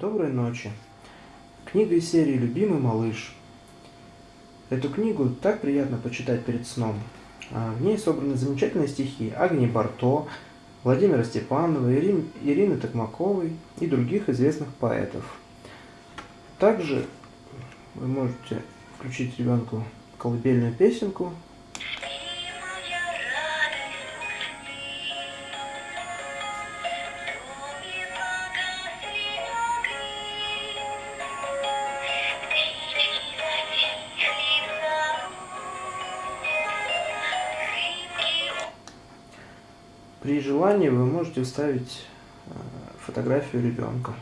Доброй ночи. Книга из серии «Любимый малыш». Эту книгу так приятно почитать перед сном. А, в ней собраны замечательные стихи Агнии Барто, Владимира Степанова, Ирин, Ирины Токмаковой и других известных поэтов. Также вы можете включить ребенку колыбельную песенку При желании вы можете вставить э, фотографию ребенка.